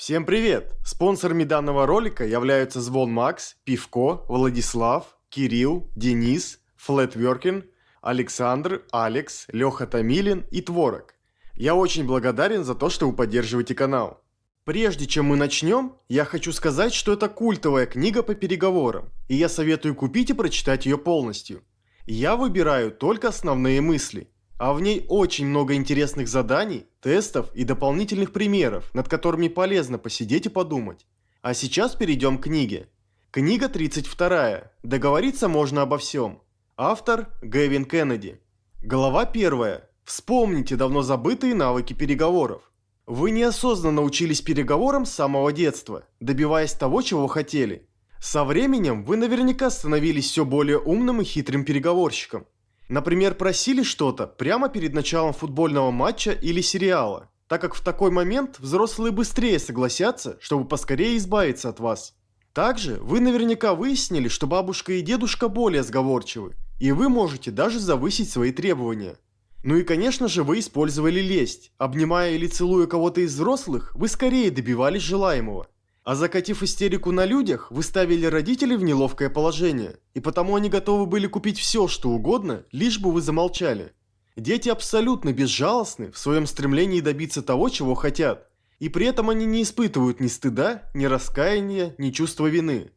Всем привет! Спонсорами данного ролика являются Звон Макс, Пивко, Владислав, Кирилл, Денис, Флетверкин, Александр, Алекс, Леха Томилин и Творог. Я очень благодарен за то, что вы поддерживаете канал. Прежде чем мы начнем, я хочу сказать, что это культовая книга по переговорам, и я советую купить и прочитать ее полностью. Я выбираю только основные мысли – а в ней очень много интересных заданий, тестов и дополнительных примеров, над которыми полезно посидеть и подумать. А сейчас перейдем к книге. Книга 32. Договориться можно обо всем. Автор Гэвин Кеннеди. Глава 1. Вспомните давно забытые навыки переговоров. Вы неосознанно учились переговорам с самого детства, добиваясь того, чего хотели. Со временем вы наверняка становились все более умным и хитрым переговорщиком. Например, просили что-то прямо перед началом футбольного матча или сериала, так как в такой момент взрослые быстрее согласятся, чтобы поскорее избавиться от вас. Также вы наверняка выяснили, что бабушка и дедушка более сговорчивы, и вы можете даже завысить свои требования. Ну и конечно же вы использовали лесть. Обнимая или целуя кого-то из взрослых, вы скорее добивались желаемого. А закатив истерику на людях, вы ставили родителей в неловкое положение, и потому они готовы были купить все, что угодно, лишь бы вы замолчали. Дети абсолютно безжалостны в своем стремлении добиться того, чего хотят, и при этом они не испытывают ни стыда, ни раскаяния, ни чувства вины.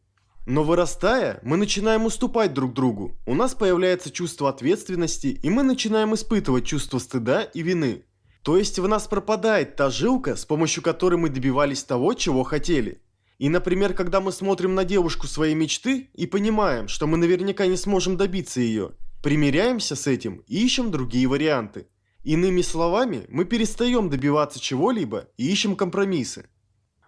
Но вырастая, мы начинаем уступать друг другу, у нас появляется чувство ответственности, и мы начинаем испытывать чувство стыда и вины. То есть в нас пропадает та жилка, с помощью которой мы добивались того, чего хотели. И, например, когда мы смотрим на девушку своей мечты и понимаем, что мы наверняка не сможем добиться ее, примиряемся с этим и ищем другие варианты. Иными словами, мы перестаем добиваться чего-либо и ищем компромиссы.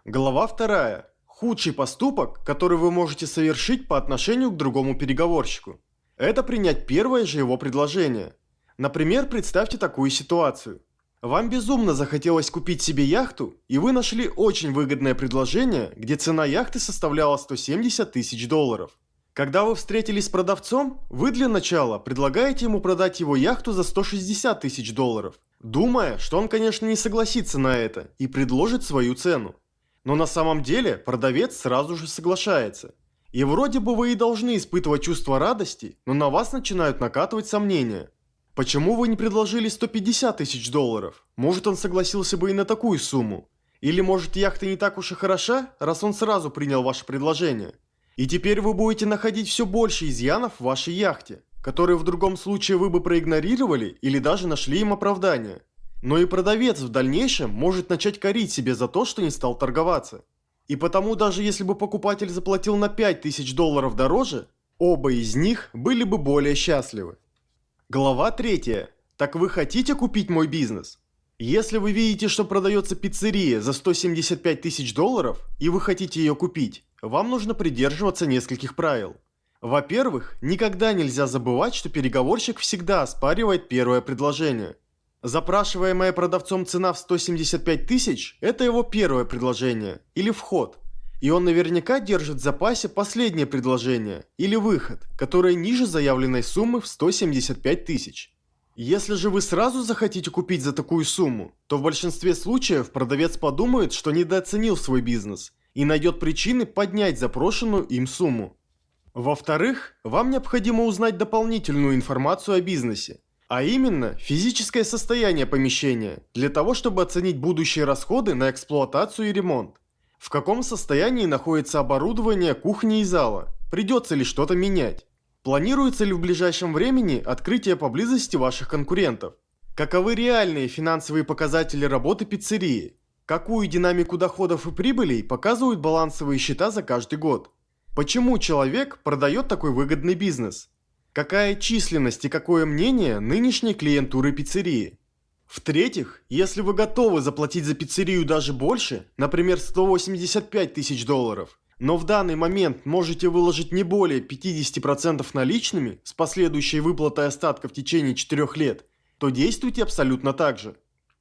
Глава 2. Худший поступок, который вы можете совершить по отношению к другому переговорщику. Это принять первое же его предложение. Например, представьте такую ситуацию. Вам безумно захотелось купить себе яхту, и вы нашли очень выгодное предложение, где цена яхты составляла 170 тысяч долларов. Когда вы встретились с продавцом, вы для начала предлагаете ему продать его яхту за 160 тысяч долларов, думая, что он, конечно, не согласится на это и предложит свою цену. Но на самом деле продавец сразу же соглашается. И вроде бы вы и должны испытывать чувство радости, но на вас начинают накатывать сомнения. Почему вы не предложили 150 тысяч долларов? Может он согласился бы и на такую сумму? Или может яхта не так уж и хороша, раз он сразу принял ваше предложение? И теперь вы будете находить все больше изъянов в вашей яхте, которые в другом случае вы бы проигнорировали или даже нашли им оправдание. Но и продавец в дальнейшем может начать корить себе за то, что не стал торговаться. И потому даже если бы покупатель заплатил на 5000 долларов дороже, оба из них были бы более счастливы. Глава 3. Так вы хотите купить мой бизнес? Если вы видите, что продается пиццерия за 175 тысяч долларов, и вы хотите ее купить, вам нужно придерживаться нескольких правил. Во-первых, никогда нельзя забывать, что переговорщик всегда оспаривает первое предложение. Запрашиваемая продавцом цена в 175 тысяч – это его первое предложение, или вход. И он наверняка держит в запасе последнее предложение или выход, которое ниже заявленной суммы в 175 тысяч. Если же вы сразу захотите купить за такую сумму, то в большинстве случаев продавец подумает, что недооценил свой бизнес и найдет причины поднять запрошенную им сумму. Во-вторых, вам необходимо узнать дополнительную информацию о бизнесе, а именно физическое состояние помещения, для того, чтобы оценить будущие расходы на эксплуатацию и ремонт. В каком состоянии находится оборудование кухни и зала? Придется ли что-то менять? Планируется ли в ближайшем времени открытие поблизости ваших конкурентов? Каковы реальные финансовые показатели работы пиццерии? Какую динамику доходов и прибылей показывают балансовые счета за каждый год? Почему человек продает такой выгодный бизнес? Какая численность и какое мнение нынешней клиентуры пиццерии? В-третьих, если вы готовы заплатить за пиццерию даже больше, например 185 тысяч долларов, но в данный момент можете выложить не более 50% наличными с последующей выплатой остатка в течение 4 лет, то действуйте абсолютно так же.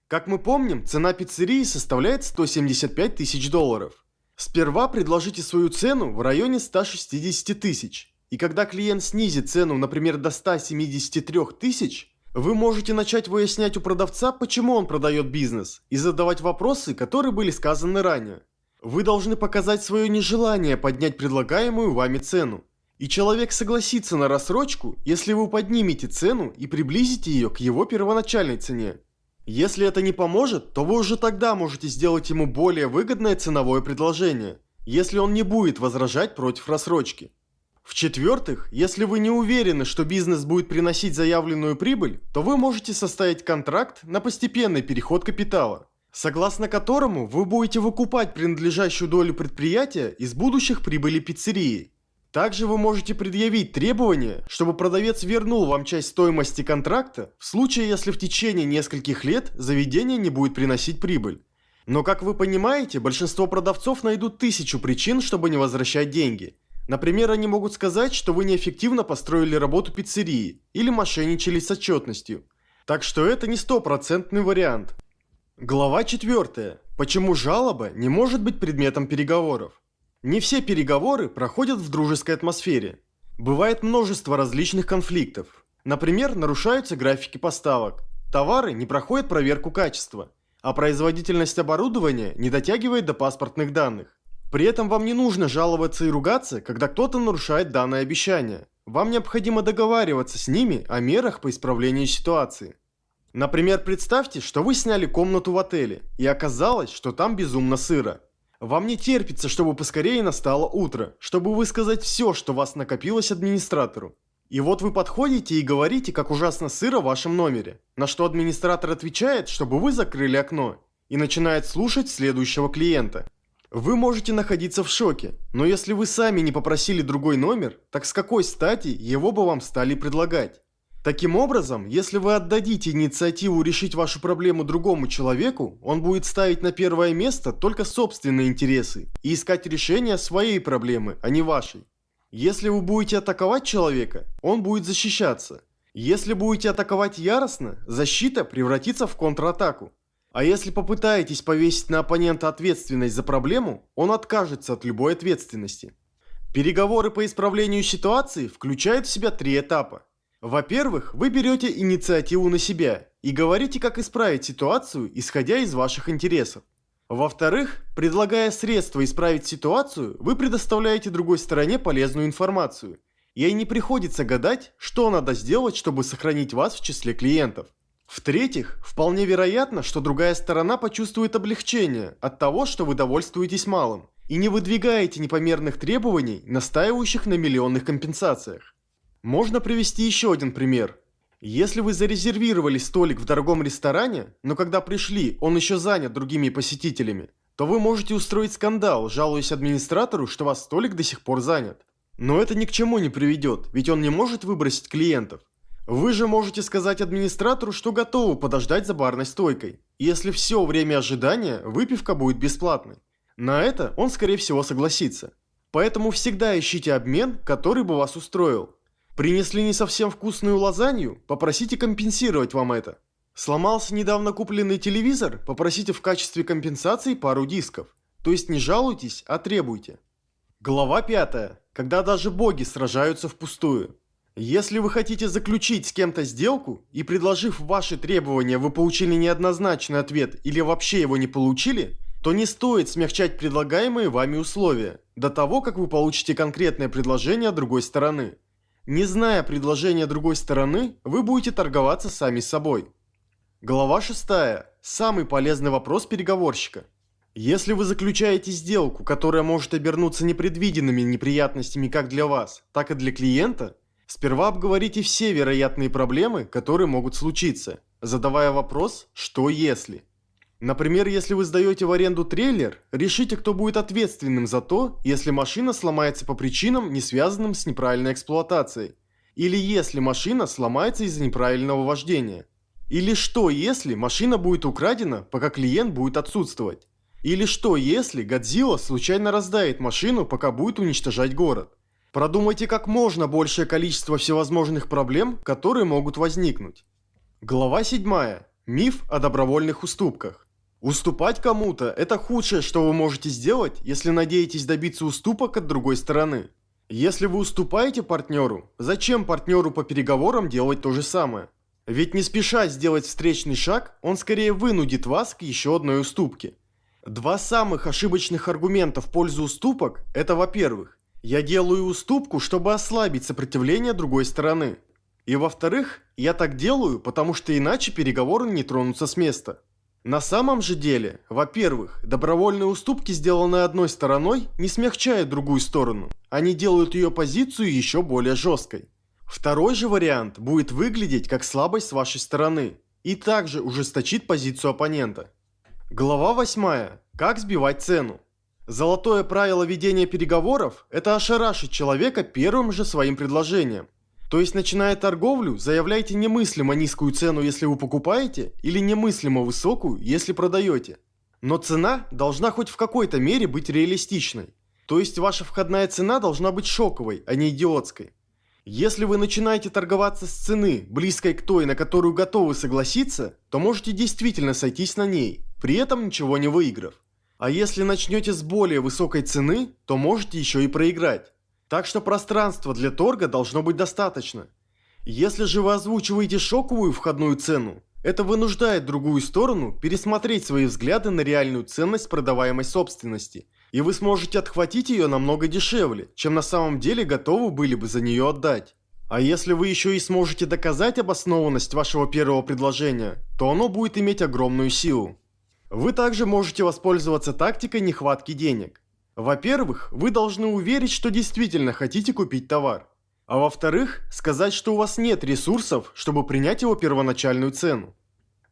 Как мы помним, цена пиццерии составляет 175 тысяч долларов. Сперва предложите свою цену в районе 160 тысяч. И когда клиент снизит цену, например, до 173 тысяч, вы можете начать выяснять у продавца, почему он продает бизнес, и задавать вопросы, которые были сказаны ранее. Вы должны показать свое нежелание поднять предлагаемую вами цену. И человек согласится на рассрочку, если вы поднимете цену и приблизите ее к его первоначальной цене. Если это не поможет, то вы уже тогда можете сделать ему более выгодное ценовое предложение, если он не будет возражать против рассрочки. В-четвертых, если вы не уверены, что бизнес будет приносить заявленную прибыль, то вы можете составить контракт на постепенный переход капитала, согласно которому вы будете выкупать принадлежащую долю предприятия из будущих прибыли пиццерии. Также вы можете предъявить требование, чтобы продавец вернул вам часть стоимости контракта в случае, если в течение нескольких лет заведение не будет приносить прибыль. Но, как вы понимаете, большинство продавцов найдут тысячу причин, чтобы не возвращать деньги. Например, они могут сказать, что вы неэффективно построили работу пиццерии или мошенничали с отчетностью. Так что это не стопроцентный вариант. Глава 4. Почему жалоба не может быть предметом переговоров? Не все переговоры проходят в дружеской атмосфере. Бывает множество различных конфликтов. Например, нарушаются графики поставок, товары не проходят проверку качества, а производительность оборудования не дотягивает до паспортных данных. При этом вам не нужно жаловаться и ругаться, когда кто-то нарушает данное обещание. Вам необходимо договариваться с ними о мерах по исправлению ситуации. Например, представьте, что вы сняли комнату в отеле, и оказалось, что там безумно сыро. Вам не терпится, чтобы поскорее настало утро, чтобы высказать все, что вас накопилось администратору. И вот вы подходите и говорите, как ужасно сыро в вашем номере, на что администратор отвечает, чтобы вы закрыли окно, и начинает слушать следующего клиента. Вы можете находиться в шоке, но если вы сами не попросили другой номер, так с какой стати его бы вам стали предлагать? Таким образом, если вы отдадите инициативу решить вашу проблему другому человеку, он будет ставить на первое место только собственные интересы и искать решение своей проблемы, а не вашей. Если вы будете атаковать человека, он будет защищаться. Если будете атаковать яростно, защита превратится в контратаку. А если попытаетесь повесить на оппонента ответственность за проблему, он откажется от любой ответственности. Переговоры по исправлению ситуации включают в себя три этапа. Во-первых, вы берете инициативу на себя и говорите, как исправить ситуацию, исходя из ваших интересов. Во-вторых, предлагая средства исправить ситуацию, вы предоставляете другой стороне полезную информацию. Ей не приходится гадать, что надо сделать, чтобы сохранить вас в числе клиентов. В-третьих, вполне вероятно, что другая сторона почувствует облегчение от того, что вы довольствуетесь малым, и не выдвигаете непомерных требований, настаивающих на миллионных компенсациях. Можно привести еще один пример. Если вы зарезервировали столик в дорогом ресторане, но когда пришли, он еще занят другими посетителями, то вы можете устроить скандал, жалуясь администратору, что ваш столик до сих пор занят. Но это ни к чему не приведет, ведь он не может выбросить клиентов. Вы же можете сказать администратору, что готовы подождать за барной стойкой. Если все время ожидания, выпивка будет бесплатной. На это он скорее всего согласится. Поэтому всегда ищите обмен, который бы вас устроил. Принесли не совсем вкусную лазанью? Попросите компенсировать вам это. Сломался недавно купленный телевизор? Попросите в качестве компенсации пару дисков. То есть не жалуйтесь, а требуйте. Глава 5. Когда даже боги сражаются впустую. Если вы хотите заключить с кем-то сделку, и предложив ваши требования вы получили неоднозначный ответ или вообще его не получили, то не стоит смягчать предлагаемые вами условия, до того, как вы получите конкретное предложение другой стороны. Не зная предложения другой стороны, вы будете торговаться сами собой. Глава 6. Самый полезный вопрос переговорщика. Если вы заключаете сделку, которая может обернуться непредвиденными неприятностями как для вас, так и для клиента, сперва обговорите все вероятные проблемы, которые могут случиться, задавая вопрос «что если?». Например, если вы сдаете в аренду трейлер, решите, кто будет ответственным за то, если машина сломается по причинам, не связанным с неправильной эксплуатацией. Или если машина сломается из-за неправильного вождения. Или что, если машина будет украдена, пока клиент будет отсутствовать. Или что, если Годзилла случайно раздает машину, пока будет уничтожать город. Продумайте как можно большее количество всевозможных проблем, которые могут возникнуть. Глава 7. Миф о добровольных уступках. Уступать кому-то – это худшее, что вы можете сделать, если надеетесь добиться уступок от другой стороны. Если вы уступаете партнеру, зачем партнеру по переговорам делать то же самое? Ведь не спеша сделать встречный шаг, он скорее вынудит вас к еще одной уступке. Два самых ошибочных аргумента в пользу уступок – это, во-первых, я делаю уступку, чтобы ослабить сопротивление другой стороны. И во-вторых, я так делаю, потому что иначе переговоры не тронутся с места. На самом же деле, во-первых, добровольные уступки, сделанные одной стороной, не смягчают другую сторону. Они делают ее позицию еще более жесткой. Второй же вариант будет выглядеть как слабость с вашей стороны и также ужесточит позицию оппонента. Глава 8. Как сбивать цену. Золотое правило ведения переговоров – это ошарашить человека первым же своим предложением. То есть, начиная торговлю, заявляйте немыслимо низкую цену, если вы покупаете, или немыслимо высокую, если продаете. Но цена должна хоть в какой-то мере быть реалистичной. То есть, ваша входная цена должна быть шоковой, а не идиотской. Если вы начинаете торговаться с цены, близкой к той, на которую готовы согласиться, то можете действительно сойтись на ней, при этом ничего не выиграв. А если начнете с более высокой цены, то можете еще и проиграть. Так что пространства для торга должно быть достаточно. Если же вы озвучиваете шоковую входную цену, это вынуждает другую сторону пересмотреть свои взгляды на реальную ценность продаваемой собственности и вы сможете отхватить ее намного дешевле, чем на самом деле готовы были бы за нее отдать. А если вы еще и сможете доказать обоснованность вашего первого предложения, то оно будет иметь огромную силу. Вы также можете воспользоваться тактикой нехватки денег. Во-первых, вы должны уверить, что действительно хотите купить товар. А во-вторых, сказать, что у вас нет ресурсов, чтобы принять его первоначальную цену.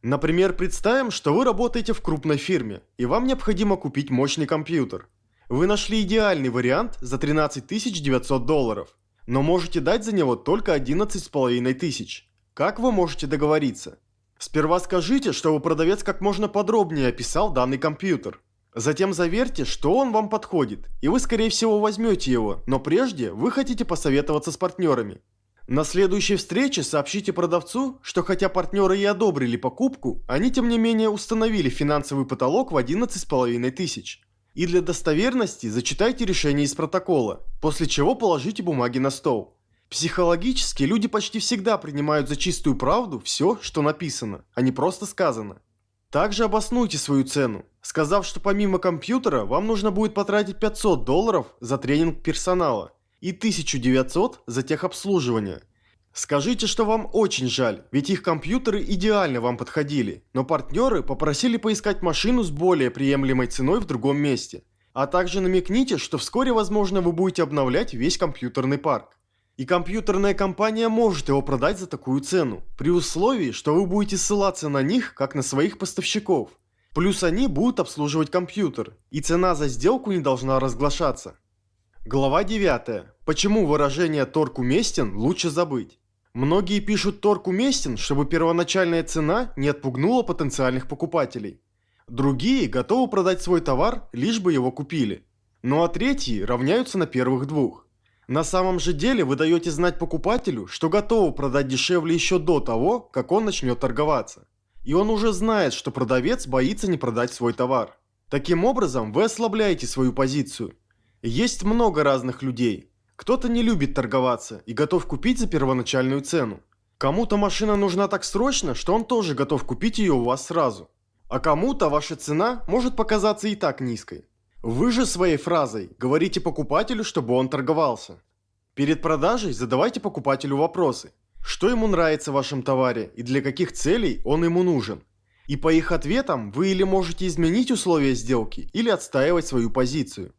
Например, представим, что вы работаете в крупной фирме, и вам необходимо купить мощный компьютер. Вы нашли идеальный вариант за 13 900 долларов, но можете дать за него только 11,5 тысяч. Как вы можете договориться? Сперва скажите, чтобы продавец как можно подробнее описал данный компьютер. Затем заверьте, что он вам подходит, и вы скорее всего возьмете его, но прежде вы хотите посоветоваться с партнерами. На следующей встрече сообщите продавцу, что хотя партнеры и одобрили покупку, они тем не менее установили финансовый потолок в 11,5 тысяч. И для достоверности зачитайте решение из протокола, после чего положите бумаги на стол. Психологически люди почти всегда принимают за чистую правду все, что написано, а не просто сказано. Также обоснуйте свою цену, сказав, что помимо компьютера вам нужно будет потратить 500 долларов за тренинг персонала – и 1900 за техобслуживание. Скажите, что вам очень жаль, ведь их компьютеры идеально вам подходили, но партнеры попросили поискать машину с более приемлемой ценой в другом месте. А также намекните, что вскоре, возможно, вы будете обновлять весь компьютерный парк. И компьютерная компания может его продать за такую цену, при условии, что вы будете ссылаться на них, как на своих поставщиков. Плюс они будут обслуживать компьютер, и цена за сделку не должна разглашаться. Глава 9. Почему выражение «торг уместен» лучше забыть? Многие пишут «торг уместен», чтобы первоначальная цена не отпугнула потенциальных покупателей. Другие готовы продать свой товар, лишь бы его купили. Ну а третьи равняются на первых двух. На самом же деле вы даете знать покупателю, что готовы продать дешевле еще до того, как он начнет торговаться. И он уже знает, что продавец боится не продать свой товар. Таким образом, вы ослабляете свою позицию – есть много разных людей. Кто-то не любит торговаться и готов купить за первоначальную цену. Кому-то машина нужна так срочно, что он тоже готов купить ее у вас сразу. А кому-то ваша цена может показаться и так низкой. Вы же своей фразой говорите покупателю, чтобы он торговался. Перед продажей задавайте покупателю вопросы. Что ему нравится в вашем товаре и для каких целей он ему нужен. И по их ответам вы или можете изменить условия сделки, или отстаивать свою позицию.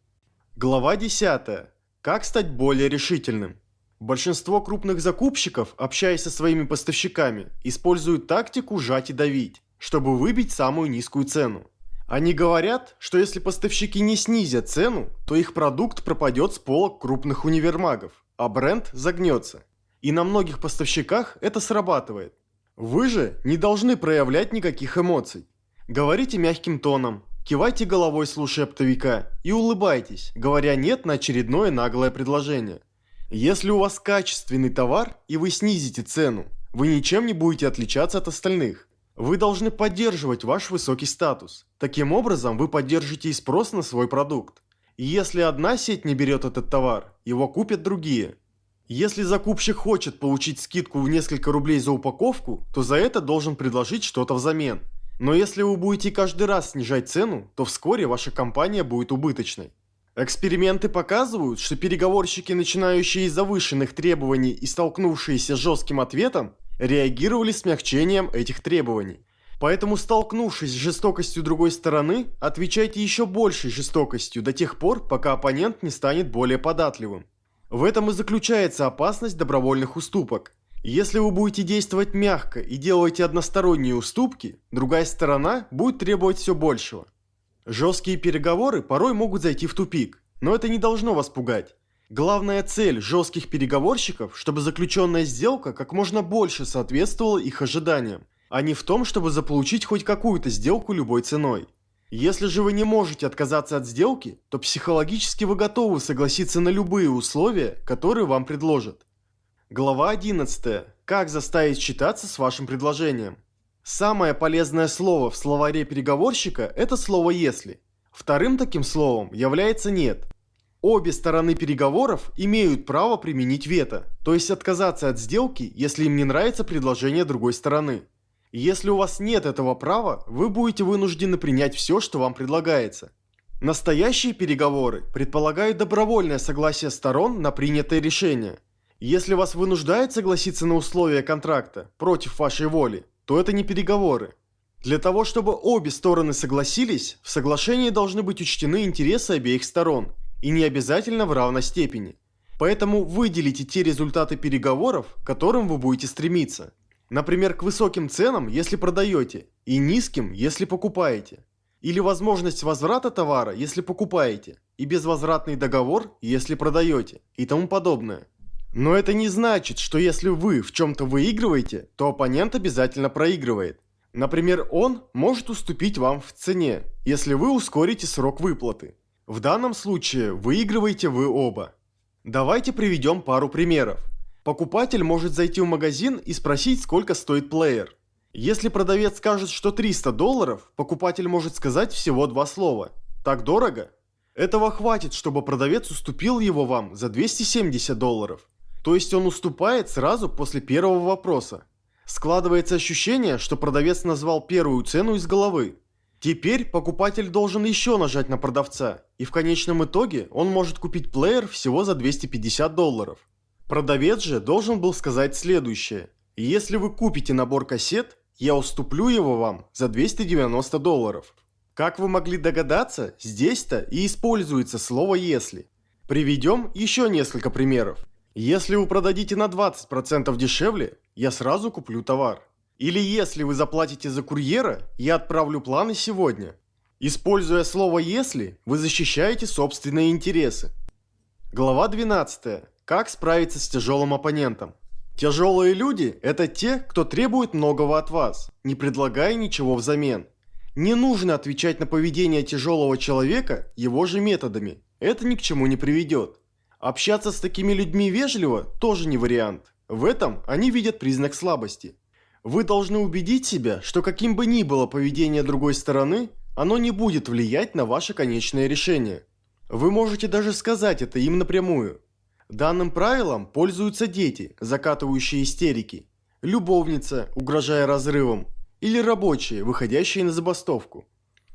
Глава 10. Как стать более решительным? Большинство крупных закупщиков, общаясь со своими поставщиками, используют тактику «жать и давить», чтобы выбить самую низкую цену. Они говорят, что если поставщики не снизят цену, то их продукт пропадет с полок крупных универмагов, а бренд загнется. И на многих поставщиках это срабатывает. Вы же не должны проявлять никаких эмоций. Говорите мягким тоном, Кивайте головой, слушая оптовика, и улыбайтесь, говоря «нет» на очередное наглое предложение. Если у вас качественный товар и вы снизите цену, вы ничем не будете отличаться от остальных. Вы должны поддерживать ваш высокий статус. Таким образом, вы поддержите и спрос на свой продукт. Если одна сеть не берет этот товар, его купят другие. Если закупщик хочет получить скидку в несколько рублей за упаковку, то за это должен предложить что-то взамен – Но если вы будете каждый раз снижать цену, то вскоре ваша компания будет убыточной. Эксперименты показывают, что переговорщики, начинающие с завышенных требований и столкнувшиеся с жестким ответом, реагировали смягчением этих требований. Поэтому, столкнувшись с жестокостью другой стороны, отвечайте еще большей жестокостью до тех пор, пока оппонент не станет более податливым. В этом и заключается опасность добровольных уступок. Если вы будете действовать мягко и делаете односторонние уступки, другая сторона будет требовать все большего. Жесткие переговоры порой могут зайти в тупик, но это не должно вас пугать. Главная цель жестких переговорщиков, чтобы заключенная сделка как можно больше соответствовала их ожиданиям, а не в том, чтобы заполучить хоть какую-то сделку любой ценой. Если же вы не можете отказаться от сделки, то психологически вы готовы согласиться на любые условия, которые вам предложат. Глава 11. Как заставить считаться с вашим предложением? Самое полезное слово в словаре переговорщика – это слово «если». Вторым таким словом является «нет». Обе стороны переговоров имеют право применить вето, то есть отказаться от сделки, если им не нравится предложение другой стороны. Если у вас нет этого права, вы будете вынуждены принять все, что вам предлагается. Настоящие переговоры предполагают добровольное согласие сторон на принятое решение – если вас вынуждает согласиться на условия контракта против вашей воли, то это не переговоры. Для того, чтобы обе стороны согласились, в соглашении должны быть учтены интересы обеих сторон, и не обязательно в равной степени. Поэтому выделите те результаты переговоров, к которым вы будете стремиться. Например, к высоким ценам, если продаете, и низким, если покупаете. Или возможность возврата товара, если покупаете, и безвозвратный договор, если продаете, и тому подобное. Но это не значит, что если вы в чем-то выигрываете, то оппонент обязательно проигрывает. Например, он может уступить вам в цене, если вы ускорите срок выплаты. В данном случае выигрываете вы оба. Давайте приведем пару примеров. Покупатель может зайти в магазин и спросить, сколько стоит плеер. Если продавец скажет, что 300 долларов, покупатель может сказать всего два слова. Так дорого? Этого хватит, чтобы продавец уступил его вам за 270 долларов. То есть он уступает сразу после первого вопроса. Складывается ощущение, что продавец назвал первую цену из головы. Теперь покупатель должен еще нажать на продавца, и в конечном итоге он может купить плеер всего за 250 долларов. Продавец же должен был сказать следующее. Если вы купите набор кассет, я уступлю его вам за 290 долларов. Как вы могли догадаться, здесь-то и используется слово «если». Приведем еще несколько примеров. Если вы продадите на 20% дешевле, я сразу куплю товар. Или если вы заплатите за курьера, я отправлю планы сегодня. Используя слово «если», вы защищаете собственные интересы. Глава 12. Как справиться с тяжелым оппонентом? Тяжелые люди – это те, кто требует многого от вас, не предлагая ничего взамен. Не нужно отвечать на поведение тяжелого человека его же методами. Это ни к чему не приведет. Общаться с такими людьми вежливо тоже не вариант. В этом они видят признак слабости. Вы должны убедить себя, что каким бы ни было поведение другой стороны, оно не будет влиять на ваше конечное решение. Вы можете даже сказать это им напрямую. Данным правилом пользуются дети, закатывающие истерики, любовница, угрожая разрывом, или рабочие, выходящие на забастовку.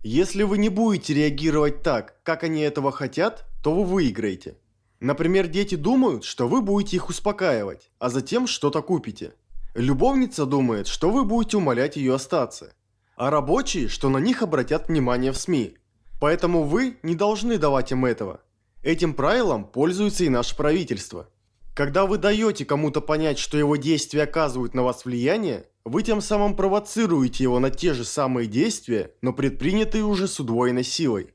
Если вы не будете реагировать так, как они этого хотят, то вы выиграете. Например, дети думают, что вы будете их успокаивать, а затем что-то купите. Любовница думает, что вы будете умолять ее остаться. А рабочие, что на них обратят внимание в СМИ. Поэтому вы не должны давать им этого. Этим правилом пользуется и наше правительство. Когда вы даете кому-то понять, что его действия оказывают на вас влияние, вы тем самым провоцируете его на те же самые действия, но предпринятые уже с удвоенной силой.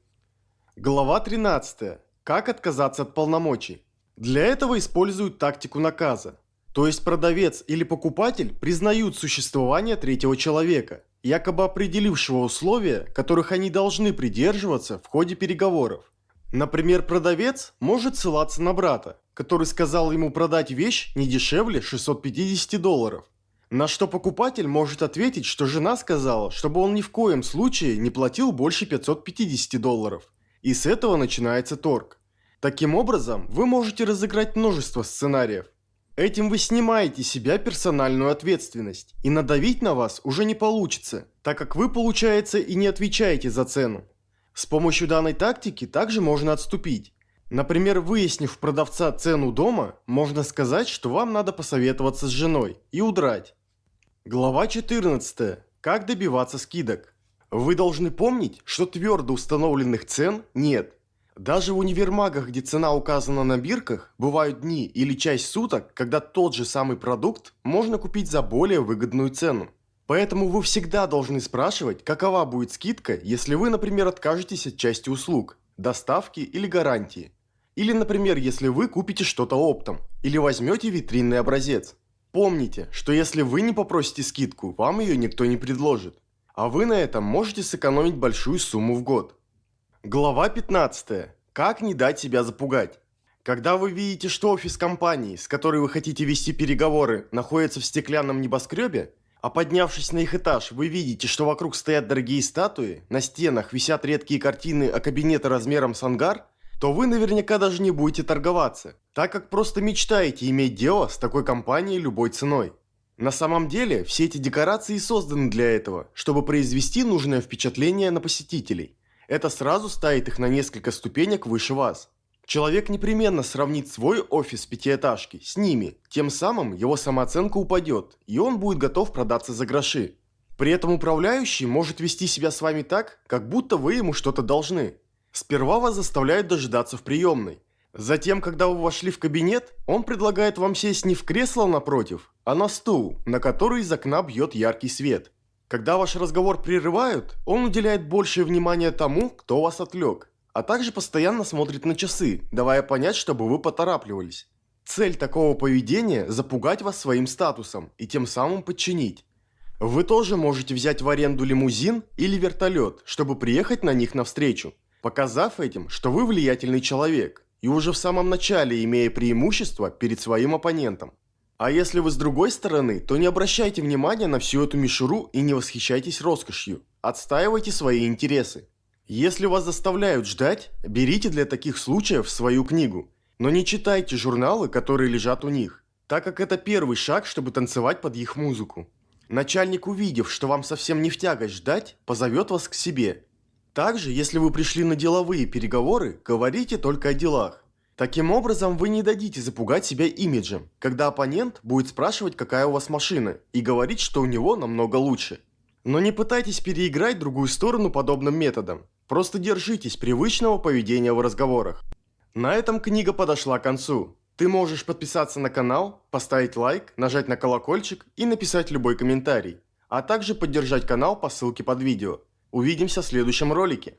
Глава 13. Как отказаться от полномочий? Для этого используют тактику наказа. То есть продавец или покупатель признают существование третьего человека, якобы определившего условия, которых они должны придерживаться в ходе переговоров. Например, продавец может ссылаться на брата, который сказал ему продать вещь не дешевле 650 долларов. На что покупатель может ответить, что жена сказала, чтобы он ни в коем случае не платил больше 550 долларов. И с этого начинается торг. Таким образом, вы можете разыграть множество сценариев. Этим вы снимаете себя персональную ответственность, и надавить на вас уже не получится, так как вы, получается, и не отвечаете за цену. С помощью данной тактики также можно отступить. Например, выяснив продавца цену дома, можно сказать, что вам надо посоветоваться с женой и удрать. Глава 14. Как добиваться скидок. Вы должны помнить, что твердо установленных цен нет. Даже в универмагах, где цена указана на бирках, бывают дни или часть суток, когда тот же самый продукт можно купить за более выгодную цену. Поэтому вы всегда должны спрашивать, какова будет скидка, если вы, например, откажетесь от части услуг, доставки или гарантии. Или, например, если вы купите что-то оптом, или возьмете витринный образец. Помните, что если вы не попросите скидку, вам ее никто не предложит. А вы на этом можете сэкономить большую сумму в год. Глава 15. Как не дать себя запугать? Когда вы видите, что офис компании, с которой вы хотите вести переговоры, находится в стеклянном небоскребе, а поднявшись на их этаж, вы видите, что вокруг стоят дорогие статуи, на стенах висят редкие картины, а кабинеты размером с ангар, то вы наверняка даже не будете торговаться, так как просто мечтаете иметь дело с такой компанией любой ценой. На самом деле, все эти декорации созданы для этого, чтобы произвести нужное впечатление на посетителей – это сразу ставит их на несколько ступенек выше вас. Человек непременно сравнит свой офис пятиэтажки с ними, тем самым его самооценка упадет, и он будет готов продаться за гроши. При этом управляющий может вести себя с вами так, как будто вы ему что-то должны. Сперва вас заставляют дожидаться в приемной. Затем, когда вы вошли в кабинет, он предлагает вам сесть не в кресло напротив, а на стул, на который из окна бьет яркий свет. Когда ваш разговор прерывают, он уделяет большее внимание тому, кто вас отвлек, а также постоянно смотрит на часы, давая понять, чтобы вы поторапливались. Цель такого поведения – запугать вас своим статусом и тем самым подчинить. Вы тоже можете взять в аренду лимузин или вертолет, чтобы приехать на них навстречу, показав этим, что вы влиятельный человек, и уже в самом начале имея преимущество перед своим оппонентом. А если вы с другой стороны, то не обращайте внимания на всю эту мишуру и не восхищайтесь роскошью. Отстаивайте свои интересы. Если вас заставляют ждать, берите для таких случаев свою книгу. Но не читайте журналы, которые лежат у них, так как это первый шаг, чтобы танцевать под их музыку. Начальник, увидев, что вам совсем не в тягость ждать, позовет вас к себе. Также, если вы пришли на деловые переговоры, говорите только о делах. Таким образом, вы не дадите запугать себя имиджем, когда оппонент будет спрашивать, какая у вас машина, и говорить, что у него намного лучше. Но не пытайтесь переиграть другую сторону подобным методом. Просто держитесь привычного поведения в разговорах. На этом книга подошла к концу. Ты можешь подписаться на канал, поставить лайк, нажать на колокольчик и написать любой комментарий, а также поддержать канал по ссылке под видео. Увидимся в следующем ролике.